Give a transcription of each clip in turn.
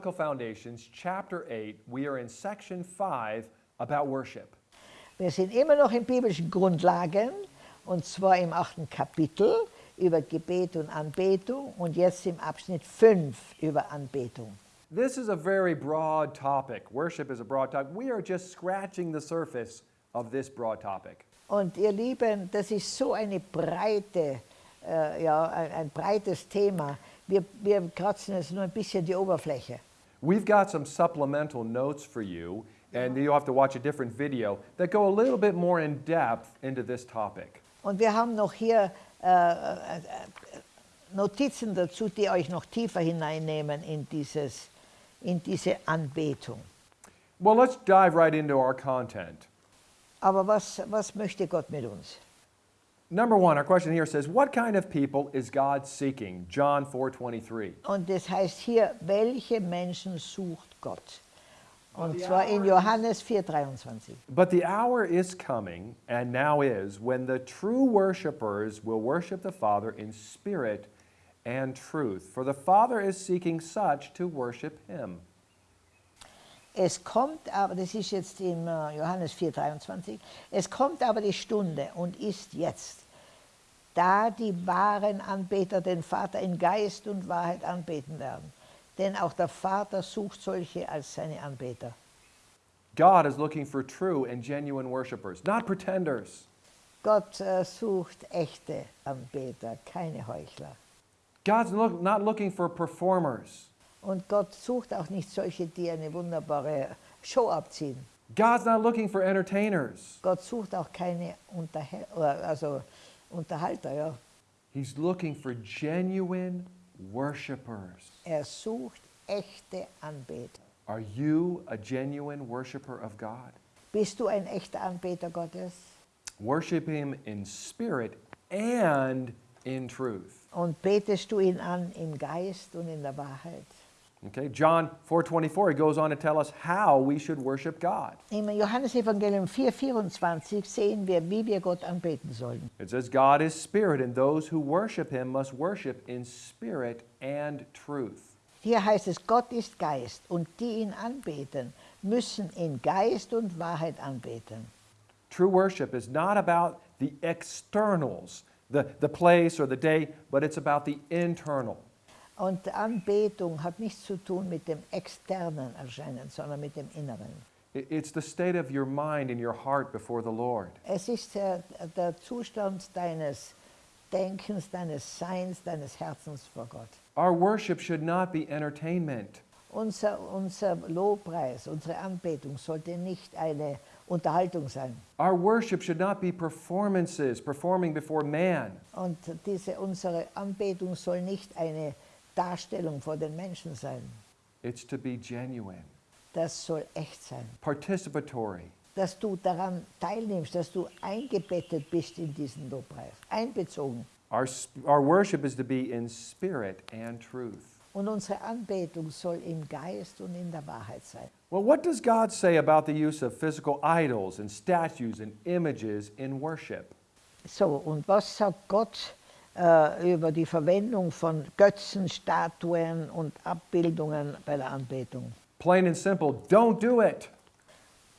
Biblical Foundations, Chapter 8. We are in Section 5 about worship. Wir sind immer noch in biblischen Grundlagen und zwar im achten Kapitel über Gebet und Anbetung und jetzt im Abschnitt 5 über Anbetung. This is a very broad topic. Worship is a broad topic. We are just scratching the surface of this broad topic. Und ihr Lieben, das ist so eine breite, äh, ja, ein, ein breites Thema. Wir, wir kratzen jetzt nur ein bisschen die Oberfläche. We've got some supplemental notes for you, and you'll have to watch a different video that go a little bit more in depth into this topic. Und wir haben noch hier äh, äh, Notizen dazu, die euch noch tiefer hineinnehmen in, dieses, in diese Anbetung. Well, let's dive right into our content. Aber was, was möchte Gott mit uns? Number one, our question here says, What kind of people is God seeking? John 4:23. Und das heißt hier, welche Menschen sucht Gott? Und zwar in Johannes 4,23. But the hour is coming, and now is, when the true worshipers will worship the Father in spirit and truth. For the Father is seeking such to worship him. Es kommt aber, das ist jetzt im äh, Johannes 4,23, es kommt aber die Stunde und ist jetzt, da die wahren Anbeter den Vater in Geist und Wahrheit anbeten werden. Denn auch der Vater sucht solche als seine Anbeter. God is looking for true and genuine worshipers, not pretenders. Gott äh, sucht echte Anbeter, keine Heuchler. God's look, not looking for performers. Und Gott sucht auch nicht solche, die eine wunderbare Show abziehen. God's not looking for entertainers. Gott sucht auch keine Unterhal also Unterhalter. Ja. He's looking for genuine worshipers. Er sucht echte Anbeter. Are you a genuine worshiper of God? Bist du ein echter Anbeter Gottes? Worship Him in spirit and in truth. Und betest du ihn an im Geist und in der Wahrheit? Okay, John 4:24 he goes on to tell us how we should worship God. Im Johannesevangelium 4,24 sehen wir, wie wir Gott anbeten sollen. It says God is spirit and those who worship him must worship in spirit and truth. Hier heißt es, Gott ist Geist und die ihn anbeten, müssen in Geist und Wahrheit anbeten. True worship is not about the externals, the, the place or the day, but it's about the internal. Und Anbetung hat nichts zu tun mit dem externen Erscheinen, sondern mit dem Inneren. It- It's the state of your mind and your heart before the Lord. Es ist der, der Zustand deines Denkens, deines Seins, deines Herzens vor Gott. Our worship should not be entertainment. Unser, unser Lobpreis, unsere Anbetung sollte nicht eine Unterhaltung sein. Our worship should not be performances, performing before man. Und diese, unsere Anbetung soll nicht eine Darstellung vor den Menschen sein. It's to be genuine, Das soll echt sein. participatory. Dass du daran teilnimmst, dass du eingebettet bist in diesen Lobpreis. Einbezogen. Our, our worship is to be in spirit and truth. Und unsere Anbetung soll im Geist und in der Wahrheit sein. Well, what does God say about the use of physical idols and statues and images in worship? So, und was sagt Gott äh, über die Verwendung von Götzen, Statuen und Abbildungen bei der Anbetung? Plain and simple, don't do it.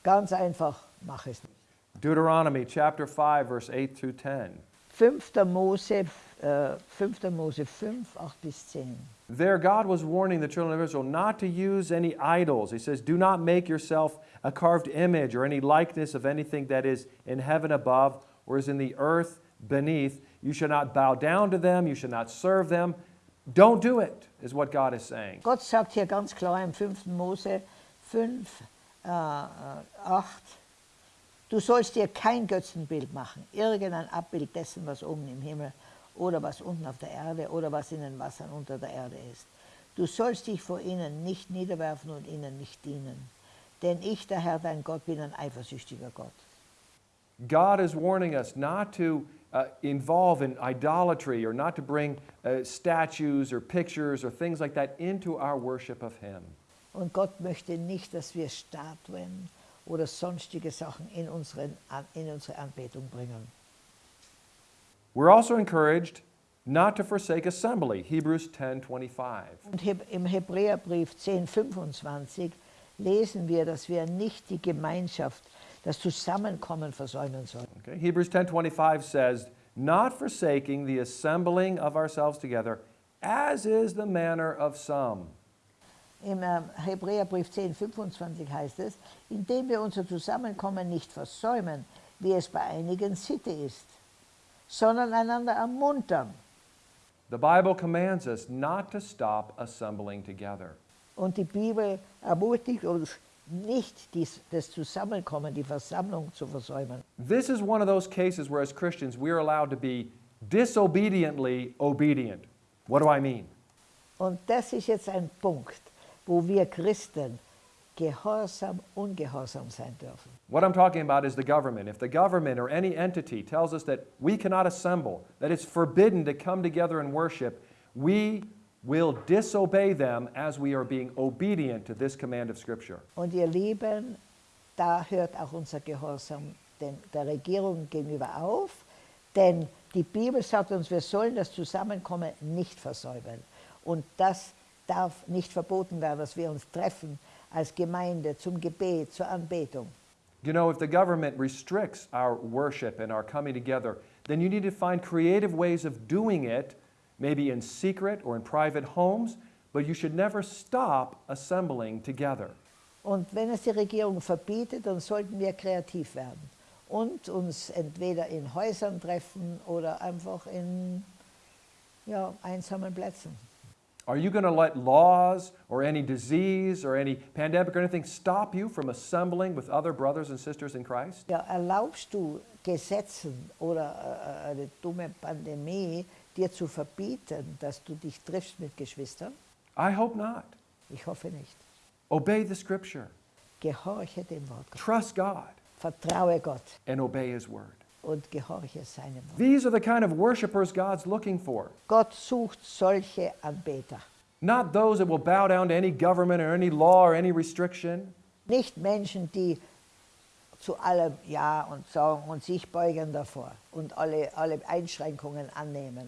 Ganz einfach, mach es nicht. Deuteronomy chapter 5, verse 8 through 10. 5. Mose, äh, 5. Mose 5, 8 bis 10. There, God was warning the children of Israel not to use any idols. He says, Do not make yourself a carved image or any likeness of anything that is in heaven above or is in the earth beneath. You should not bow down to them. You should not serve them. Don't do it, is what God is saying. Gott sagt hier ganz klar im 5. Mose 5, äh, äh, 8, du sollst dir kein Götzenbild machen, irgendein Abbild dessen, was oben im Himmel oder was unten auf der Erde oder was in den Wassern unter der Erde ist. Du sollst dich vor ihnen nicht niederwerfen und ihnen nicht dienen. Denn ich, der Herr, dein Gott, bin ein eifersüchtiger Gott. God is warning us not to uh, involve in idolatry or not to bring uh, statues or pictures or things like that into our worship of Him. Und Gott möchte nicht, dass wir Statuen oder sonstige Sachen in, unseren, in unsere Anbetung bringen. We're also encouraged not to forsake assembly, Hebrews 10:25. Und im Hebräerbrief 10,25 lesen wir, dass wir nicht die Gemeinschaft, das Zusammenkommen versäumen sollen. Okay? Hebrews 10:25 says, "Not forsaking the assembling of ourselves together, as is the manner of some." Im ähm, Hebräerbrief 10,25 heißt es, indem wir unser Zusammenkommen nicht versäumen, wie es bei einigen Sitte ist, sondern einander ermuntern. The Bible commands us not to stop assembling together. Und die Bibel ermutigt uns nicht, dies, das Zusammenkommen, die Versammlung zu versäumen. This is one of those cases where, as Christians, we are allowed to be disobediently obedient. What do I mean? Und das ist jetzt ein Punkt, wo wir Christen gehorsam, ungehorsam sein dürfen. What I'm talking about is the government. If the government or any entity tells us that we cannot assemble, that it's forbidden to come together and worship, we will disobey them as we are being obedient to this command of Scripture. Und ihr Lieben, da hört auch unser Gehorsam den, der Regierung gegenüber auf, denn die Bibel sagt uns, wir sollen das Zusammenkommen nicht versäumen. Und das darf nicht verboten werden, dass wir uns treffen als Gemeinde zum Gebet, zur Anbetung. You know, if the government restricts our worship and our coming together, then you need to find creative ways of doing it, maybe in secret or in private homes, but you should never stop assembling together. Und wenn es die Regierung verbietet, dann sollten wir kreativ werden und uns entweder in Häusern treffen oder einfach in ja, einsamen Plätzen. Are you going to let laws or any disease or any pandemic or anything stop you from assembling with other brothers and sisters in Christ? Ja, erlaubst du Gesetzen oder äh, eine dumme Pandemie dir zu verbieten, dass du dich triffst mit Geschwistern? I hope not. Ich hoffe nicht. Obey the scripture, Gehorche dem Wort Gottes. trust God, Vertraue Gott and obey His word. Und gehorche seinem Wort. These are the kind of worshipers God's looking for. Gott sucht solche Anbeter. Not those that will bow down to any government or any law or any restriction. Nicht Menschen, die zu allem Ja und sagen und sich beugen davor und alle, alle Einschränkungen annehmen.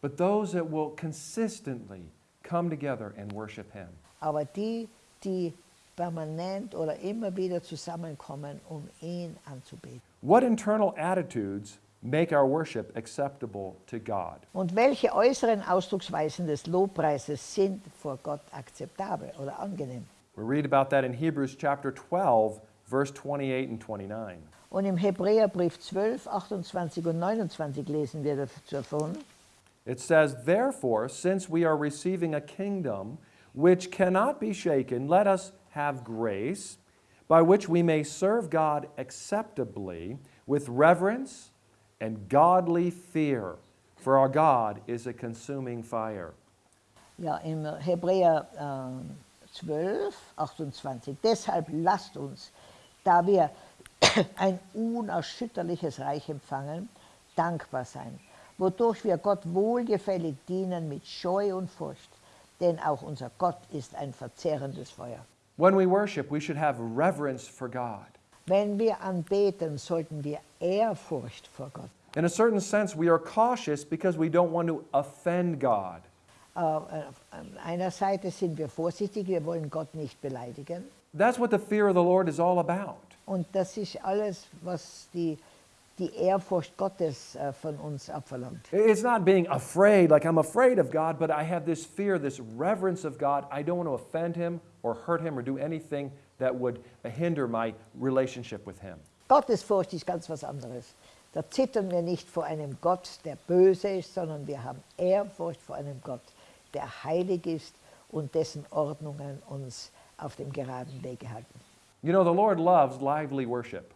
but those that will consistently come together and worship Him. Aber die, die permanent oder immer wieder zusammenkommen, um ihn anzubeten. What internal attitudes make our worship acceptable to God? Und welche äußeren Ausdrucksweisen des Lobpreises sind vor Gott akzeptabel oder angenehm? We read about that in Hebrews chapter 12, verse 28 and 29. Und im Hebräerbrief 12, 28 und 29 lesen wir davon. It says, Therefore, since we are receiving a kingdom which cannot be shaken, let us have grace by which we may serve God acceptably with reverence and godly fear, for our God is a consuming fire. Ja, im Hebräer äh, 12, 28. Deshalb lasst uns, da wir ein unerschütterliches Reich empfangen, dankbar sein, wodurch wir Gott wohlgefällig dienen mit Scheu und Furcht. Denn auch unser Gott ist ein verzehrendes Feuer. When we worship, we should have reverence for God. Wenn wir anbeten, sollten wir Ehrfurcht vor Gott. In a certain sense, we are cautious because we don't want to offend God. An einer Seite sind wir vorsichtig, wir wollen Gott nicht beleidigen. That's what the fear of the Lord is all about. Und das ist alles, was die, die Ehrfurcht Gottes äh, von uns abverlangt. It's not being afraid, like I'm afraid of God, but I have this fear, this reverence of God. I don't want to offend Him or hurt Him or do anything that would hinder my relationship with Him. Gottesfurcht ist ganz was anderes. Da zittern wir nicht vor einem Gott, der böse ist, sondern wir haben Ehrfurcht vor einem Gott, der heilig ist und dessen Ordnungen uns auf dem geraden Wege halten. You know, the Lord loves lively worship.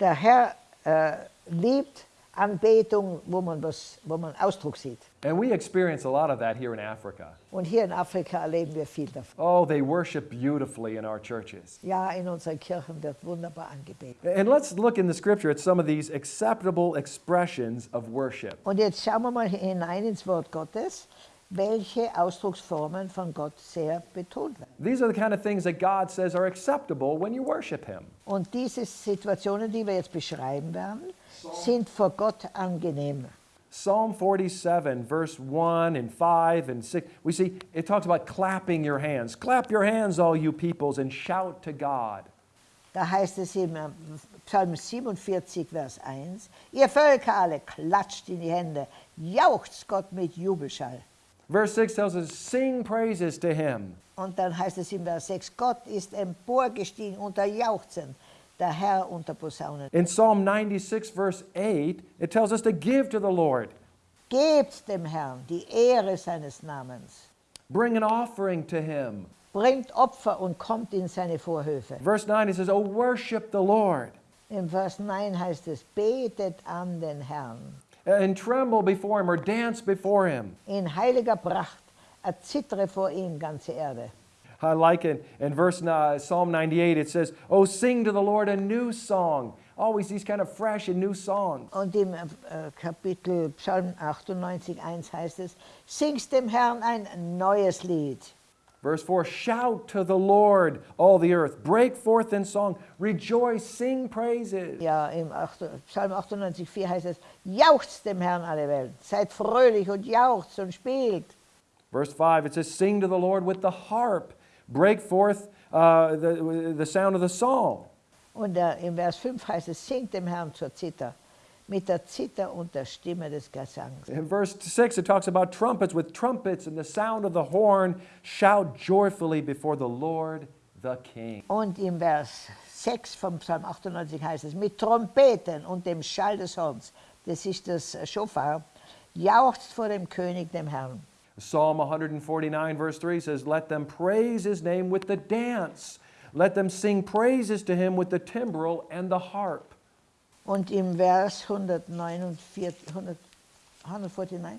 Der Herr äh, liebt Anbetung, wo man, was, wo man Ausdruck sieht. And we experience a lot of that here in Africa. Und hier in Afrika erleben wir viel davon. Oh, they worship beautifully in our churches. Ja, in unseren Kirchen wird wunderbar angebetet. And let's look in the scripture at some of these acceptable expressions of worship. Und jetzt schauen wir mal hinein ins Wort Gottes, welche Ausdrucksformen von Gott sehr betont werden. These are the kind of things that God says are acceptable when you worship Him. Und diese Situationen, die wir jetzt beschreiben werden, sind vor Gott angenehm. Psalm 47, verse 1 and 5 and 6, we see it talks about clapping your hands. Clap your hands, all you peoples, and shout to God. Da heißt es im äh, Psalm 47, Vers 1, ihr Völker alle, klatscht in die Hände, jauchzt Gott mit Jubelschall. Verse 6 tells us, sing praises to him. Und dann heißt es im Vers 6, Gott ist emporgestiegen unter Jauchzen, der Herr unter Posaunen. In Psalm 96, verse 8, it tells us to give to the Lord. Gebt dem Herrn die Ehre seines Namens. Bring an offering to him. Bringt Opfer und kommt in seine Vorhöfe. Verse 9, it says, Oh, worship the Lord In Vers 9 heißt es, betet an den Herrn. and tremble before him or dance before him. In heiliger Pracht, erzittere vor ihm ganze Erde. I like it in verse uh, Psalm 98, it says, Oh, sing to the Lord a new song. Always these kind of fresh and new songs. Und im äh, Kapitel Psalm 98, 1 heißt es, singst dem Herrn ein neues Lied. Verse 4 Shout to the Lord, all the earth. Break forth in song. Rejoice, sing praises. Ja, im 8, Psalm 98, 4 heißt es, jauchzt dem Herrn alle Welt. Seid fröhlich und jauchzt und spielt. Verse 5, it says, Sing to the Lord with the harp. Break forth uh, the, the sound of the psalm. Und äh, im Vers 5 heißt es, singt dem Herrn zur Zither, mit der Zither und der Stimme des Gesangs. In verse 6, it talks about trumpets. With trumpets and the sound of the horn, shout joyfully before the Lord the King. Und im Vers 6 vom Psalm 98 heißt es, mit Trompeten und dem Schall des Horns, das ist das Schofar, jauchzt vor dem König, dem Herrn. Psalm 149, verse 3 says, Let them praise his name with the dance. Let them sing praises to him with the timbrel and the harp. Und im Vers 149, 100, 149,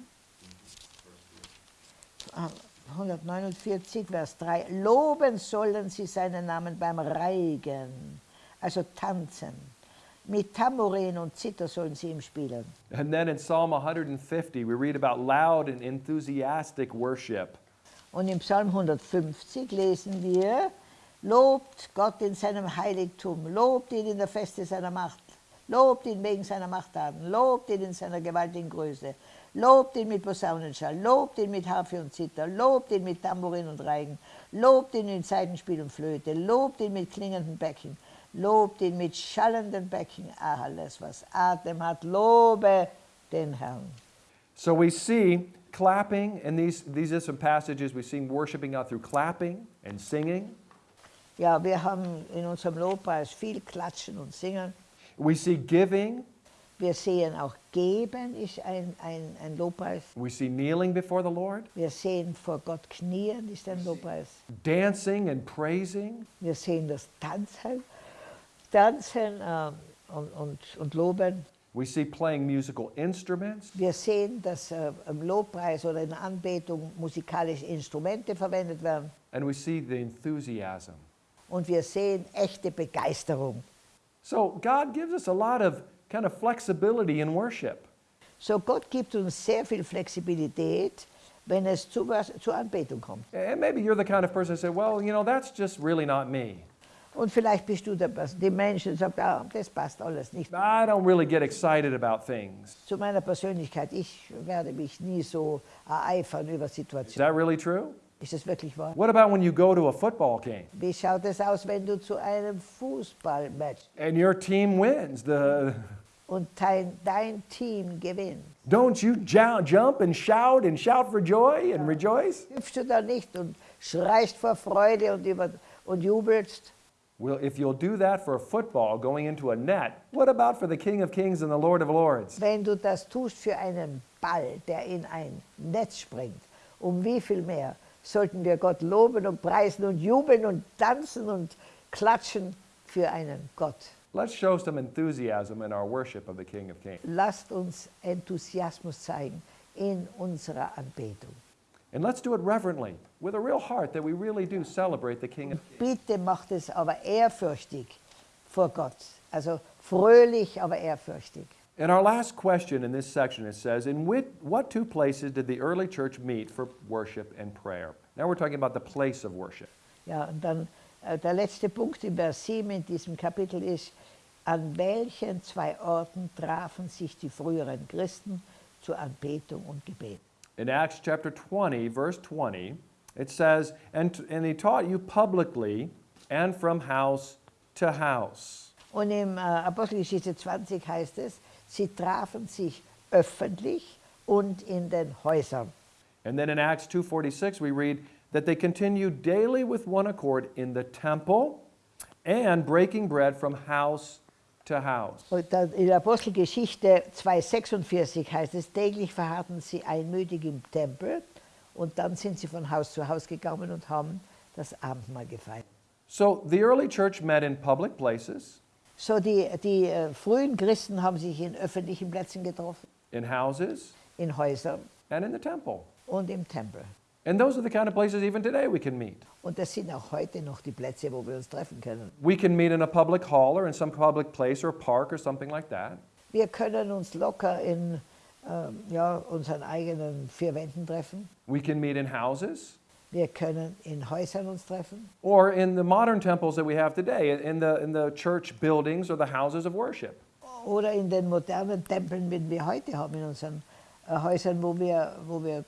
Ah, 149, Vers 3, loben sollen sie seinen Namen beim Reigen, also tanzen. Mit Tambourin und Zither sollen sie ihm spielen. And then in Psalm 150, we read about loud and enthusiastic worship. Und im Psalm 150 lesen wir, lobt Gott in seinem Heiligtum, lobt ihn in der Feste seiner Macht, lobt ihn wegen seiner Machttaten, lobt ihn in seiner gewaltigen Größe, lobt ihn mit Posaunenschall, lobt ihn mit Harfe und Zither, lobt ihn mit Tambourin und Reigen, lobt ihn in Saitenspiel und Flöte, lobt ihn mit klingenden Becken, lobt ihn mit schallenden Becken, alles was Atem hat, lobe den Herrn. So we see clapping, and these, these are some passages we see worshiping God through clapping and singing. Ja, wir haben in unserem Lobpreis viel Klatschen und Singen. We see giving, Wir sehen auch Geben ist ein, ein, ein Lobpreis. we see kneeling before the Lord, Wir sehen vor Gott knien ist ein Lobpreis. dancing and praising. Wir sehen das Tanzen, Tanzen äh, und, und, und Loben. We see playing musical instruments. Wir sehen, dass äh, im Lobpreis oder in der Anbetung musikalische Instrumente verwendet werden. And we see the enthusiasm. Und wir sehen echte Begeisterung. So God gives us a lot of kind of flexibility in worship. So Gott gibt uns sehr viel Flexibilität, wenn es zu, zur Anbetung kommt. And maybe you're the kind of person who say, well, you know, that's just really not me. Und vielleicht bist du der, die Menschen, sagt, ah, das passt alles nicht I don't really get excited about things. zu meiner Persönlichkeit. Ich werde mich nie so ereifern über Is Situationen. that really true? Ist das wirklich wahr? What about when you go to a football game Wie schaut es aus, wenn du zu einem Fußballmatch and your team wins? The, und dein, dein Team gewinnt? don't you jump and shout and shout for joy and rejoice? Hüpfst du da nicht und schreist vor Freude und, über, und jubelst? Well, if you'll do that for a football going into a net, what about for the King of Kings and the Lord of Lords? Wenn du das tust für einen Ball, der in ein Netz springt, um wie viel mehr sollten wir Gott loben und preisen und jubeln und tanzen und klatschen für einen Gott. Let's show some enthusiasm in our worship of the King of Kings. Lasst uns Enthusiasmus zeigen in unserer Anbetung. And let's do it reverently, with a real heart that we really do celebrate the King of Kings. Bitte macht es aber ehrfürchtig vor Gott. Also fröhlich, aber ehrfürchtig. In our last question in this section, it says, In which, what two places did the early church meet for worship and prayer? Now we're talking about the place of worship. Ja, und dann äh, der letzte Punkt im Vers 7 in diesem Kapitel ist, an welchen zwei Orten trafen sich die früheren Christen zur Anbetung und Gebet. In Acts chapter 20, verse 20, it says, and, and he taught you publicly and from house to house. Und im äh, Apostelgeschichte 20 heißt es, sie trafen sich öffentlich und in den Häusern. And then in Acts 2:46 we read that they continued daily with one accord in the temple and breaking bread from house to house. Und dann in der Apostelgeschichte 2,46 heißt es, täglich verharrten sie einmütig im Tempel und dann sind sie von Haus zu Haus gegangen und haben das Abendmahl gefeiert. So the early church met in public places, So die, die äh, frühen Christen haben sich in öffentlichen Plätzen getroffen, in houses, in Häusern and in the temple. und im Tempel. And those are the kind of places even today we can meet. Und das sind auch heute noch die Plätze, wo wir uns treffen können. We can meet in a public hall or in some public place or park or something like that. Wir können uns locker in ähm, ja, unseren eigenen vier Wänden treffen. We can meet in houses Wir können in Häusern uns treffen. or in the modern temples that we have today, in the, in the church buildings or the houses of worship. Oder in den modernen Tempeln, wir heute haben, in unseren Häusern, wo wir, wo wir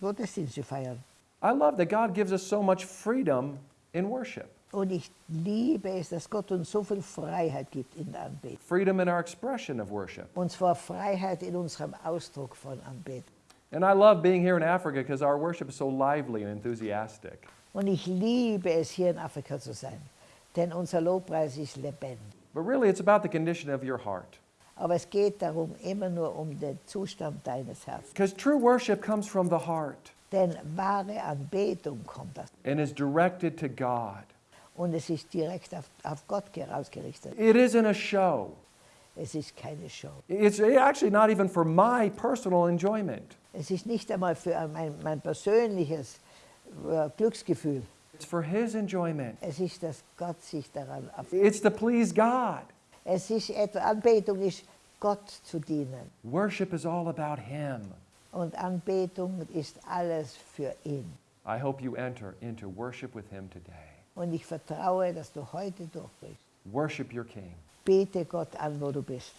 Gottesdienste feiern. I love that God gives us so much freedom in worship, oh, Und ich liebe es, dass Gott uns so viel Freiheit gibt in der Anbetung. freedom in our expression of worship. Und zwar Freiheit in unserem Ausdruck von Anbetung. And I love being here in Africa because our worship is so lively and enthusiastic. Und ich liebe es, hier in Afrika zu sein, denn unser Lobpreis ist lebendig. But really, it's about the condition of your heart. Aber es geht darum, immer nur um den Zustand deines Herzens. Because true worship comes from the heart Denn wahre Anbetung kommt das. and is directed to God. Und es ist direkt auf, auf Gott ausgerichtet. It isn't a show. Es ist keine Show. It's actually not even for my personal enjoyment. Es ist nicht einmal für mein, mein persönliches äh, Glücksgefühl. It's for His enjoyment. Es ist, dass Gott sich daran auf. It's to please God. Es ist etwa, Anbetung ist, Gott zu dienen. Worship is all about Him. Und Anbetung ist alles für ihn. I hope you enter into worship with Him today. Und ich vertraue, dass du heute durchbrichst. Worship your King. Bete Gott an, wo du bist.